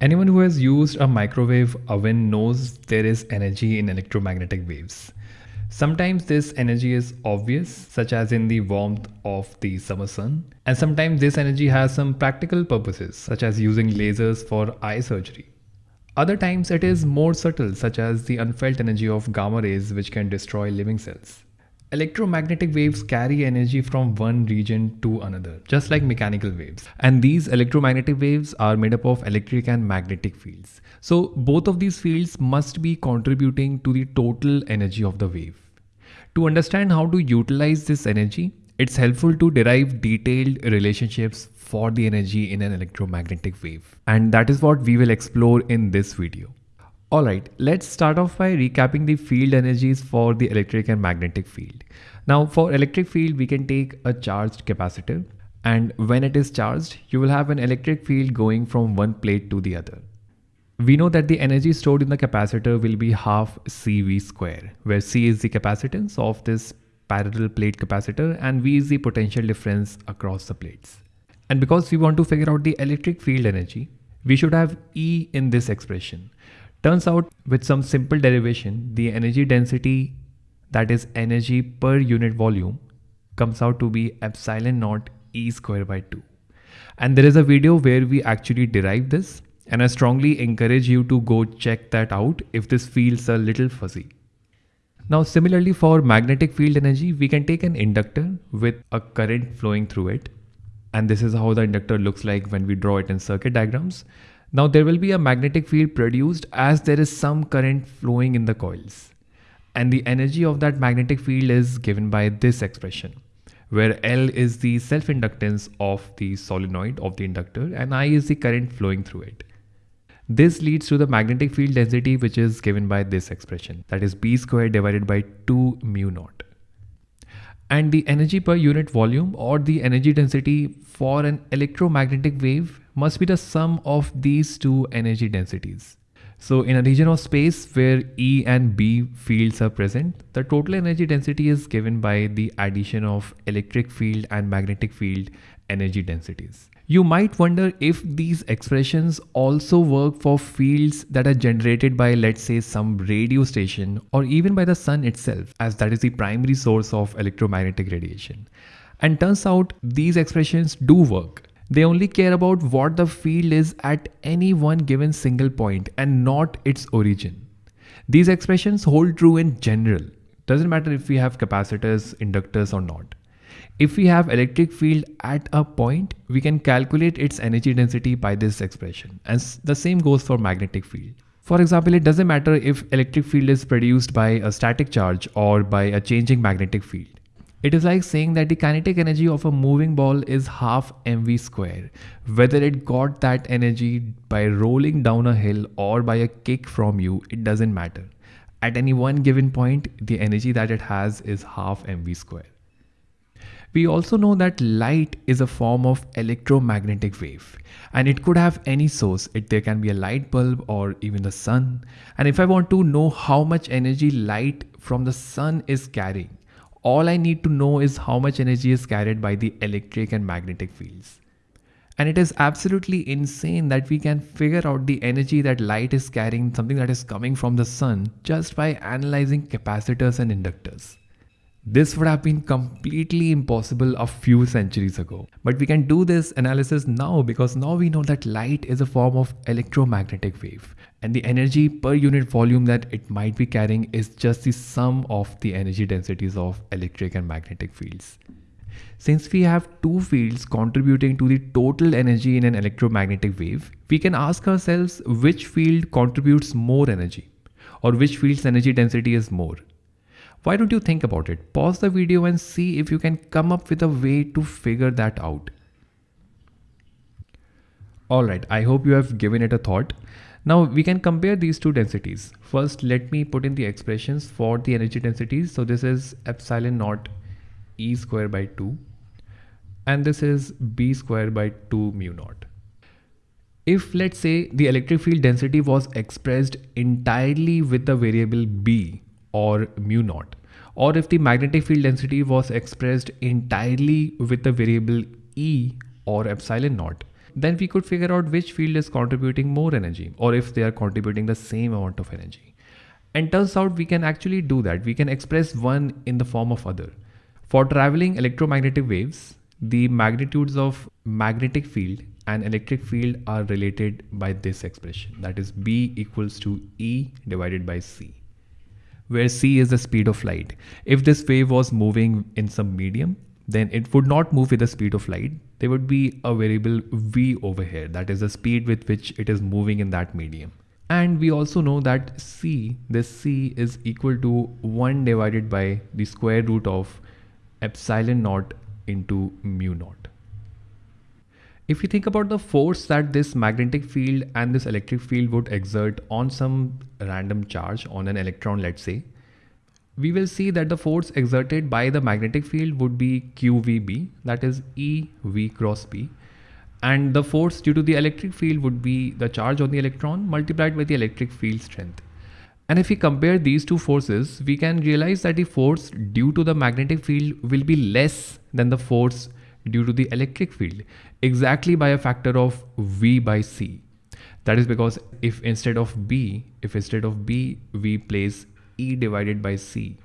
Anyone who has used a microwave oven knows there is energy in electromagnetic waves. Sometimes this energy is obvious, such as in the warmth of the summer sun, and sometimes this energy has some practical purposes, such as using lasers for eye surgery. Other times it is more subtle, such as the unfelt energy of gamma rays, which can destroy living cells. Electromagnetic waves carry energy from one region to another, just like mechanical waves. And these electromagnetic waves are made up of electric and magnetic fields. So both of these fields must be contributing to the total energy of the wave. To understand how to utilize this energy, it's helpful to derive detailed relationships for the energy in an electromagnetic wave. And that is what we will explore in this video. Alright, let's start off by recapping the field energies for the electric and magnetic field. Now for electric field, we can take a charged capacitor and when it is charged, you will have an electric field going from one plate to the other. We know that the energy stored in the capacitor will be half CV square, where C is the capacitance of this parallel plate capacitor and V is the potential difference across the plates. And because we want to figure out the electric field energy, we should have E in this expression. Turns out with some simple derivation, the energy density that is energy per unit volume comes out to be epsilon naught E square by 2. And there is a video where we actually derive this and I strongly encourage you to go check that out if this feels a little fuzzy. Now similarly for magnetic field energy, we can take an inductor with a current flowing through it. And this is how the inductor looks like when we draw it in circuit diagrams. Now there will be a magnetic field produced as there is some current flowing in the coils. And the energy of that magnetic field is given by this expression, where L is the self-inductance of the solenoid of the inductor and I is the current flowing through it. This leads to the magnetic field density which is given by this expression that is B squared divided by 2 mu naught. And the energy per unit volume or the energy density for an electromagnetic wave must be the sum of these two energy densities. So in a region of space where E and B fields are present, the total energy density is given by the addition of electric field and magnetic field energy densities. You might wonder if these expressions also work for fields that are generated by let's say some radio station or even by the sun itself as that is the primary source of electromagnetic radiation. And turns out these expressions do work. They only care about what the field is at any one given single point and not its origin. These expressions hold true in general. Doesn't matter if we have capacitors, inductors or not. If we have electric field at a point, we can calculate its energy density by this expression. And the same goes for magnetic field. For example, it doesn't matter if electric field is produced by a static charge or by a changing magnetic field. It is like saying that the kinetic energy of a moving ball is half mv square. Whether it got that energy by rolling down a hill or by a kick from you, it doesn't matter. At any one given point, the energy that it has is half mv square. We also know that light is a form of electromagnetic wave and it could have any source. It, there can be a light bulb or even the sun. And if I want to know how much energy light from the sun is carrying, all I need to know is how much energy is carried by the electric and magnetic fields. And it is absolutely insane that we can figure out the energy that light is carrying, something that is coming from the sun, just by analyzing capacitors and inductors. This would have been completely impossible a few centuries ago. But we can do this analysis now because now we know that light is a form of electromagnetic wave and the energy per unit volume that it might be carrying is just the sum of the energy densities of electric and magnetic fields. Since we have two fields contributing to the total energy in an electromagnetic wave, we can ask ourselves which field contributes more energy or which field's energy density is more. Why don't you think about it? Pause the video and see if you can come up with a way to figure that out. Alright, I hope you have given it a thought. Now we can compare these two densities. First, let me put in the expressions for the energy densities. So this is epsilon naught E square by 2 and this is B square by 2 mu naught. If let's say the electric field density was expressed entirely with the variable B or mu naught or if the magnetic field density was expressed entirely with the variable E or epsilon naught then we could figure out which field is contributing more energy or if they are contributing the same amount of energy. And turns out we can actually do that. We can express one in the form of other. For traveling electromagnetic waves, the magnitudes of magnetic field and electric field are related by this expression that is B equals to E divided by C where c is the speed of light. If this wave was moving in some medium, then it would not move with the speed of light. There would be a variable v over here, that is the speed with which it is moving in that medium. And we also know that c, this c is equal to 1 divided by the square root of epsilon naught into mu naught. If you think about the force that this magnetic field and this electric field would exert on some random charge on an electron, let's say, we will see that the force exerted by the magnetic field would be QVB, that is EV cross B. And the force due to the electric field would be the charge on the electron multiplied by the electric field strength. And if we compare these two forces, we can realize that the force due to the magnetic field will be less than the force due to the electric field exactly by a factor of V by C. That is because if instead of B, if instead of B, we place E divided by C,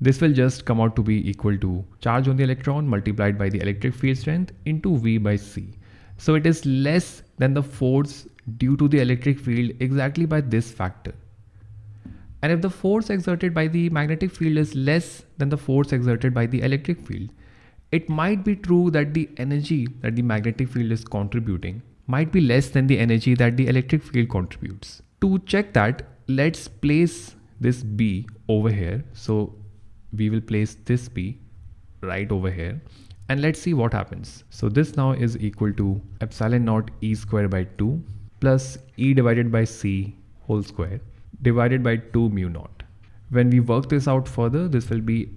this will just come out to be equal to charge on the electron multiplied by the electric field strength into V by C. So it is less than the force due to the electric field exactly by this factor. And if the force exerted by the magnetic field is less than the force exerted by the electric field, it might be true that the energy that the magnetic field is contributing might be less than the energy that the electric field contributes. To check that, let's place this B over here. So we will place this B right over here and let's see what happens. So this now is equal to epsilon naught E square by 2 plus E divided by C whole square divided by 2 mu naught. When we work this out further, this will be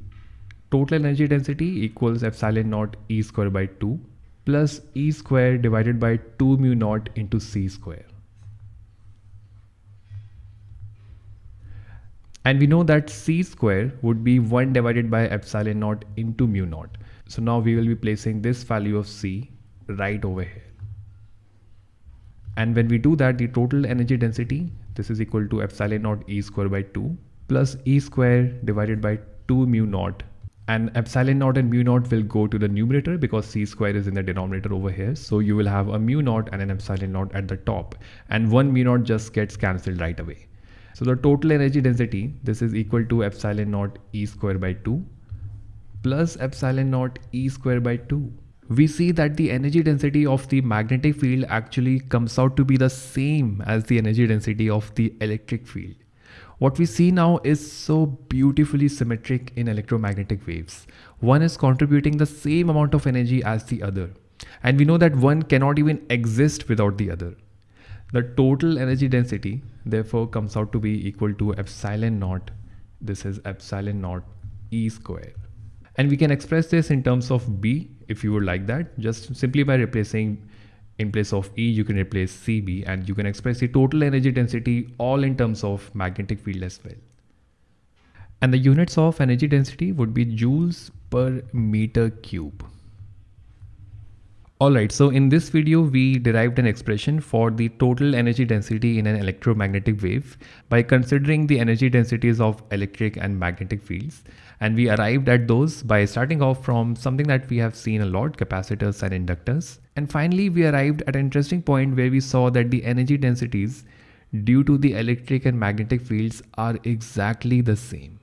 total energy density equals epsilon naught E square by 2 plus E square divided by 2 mu naught into C square. And we know that C square would be 1 divided by epsilon naught into mu naught. So now we will be placing this value of C right over here. And when we do that, the total energy density, this is equal to epsilon naught E square by 2 plus E square divided by 2 mu naught and epsilon naught and mu naught will go to the numerator because c square is in the denominator over here. So you will have a mu naught and an epsilon naught at the top and one mu naught just gets cancelled right away. So the total energy density, this is equal to epsilon naught e square by 2 plus epsilon naught e square by 2. We see that the energy density of the magnetic field actually comes out to be the same as the energy density of the electric field. What we see now is so beautifully symmetric in electromagnetic waves. One is contributing the same amount of energy as the other. And we know that one cannot even exist without the other. The total energy density therefore comes out to be equal to epsilon naught. This is epsilon naught E square. And we can express this in terms of B if you would like that, just simply by replacing in place of E, you can replace CB and you can express the total energy density all in terms of magnetic field as well. And the units of energy density would be joules per meter cube. Alright, so in this video, we derived an expression for the total energy density in an electromagnetic wave by considering the energy densities of electric and magnetic fields. And we arrived at those by starting off from something that we have seen a lot, capacitors and inductors. And finally, we arrived at an interesting point where we saw that the energy densities due to the electric and magnetic fields are exactly the same.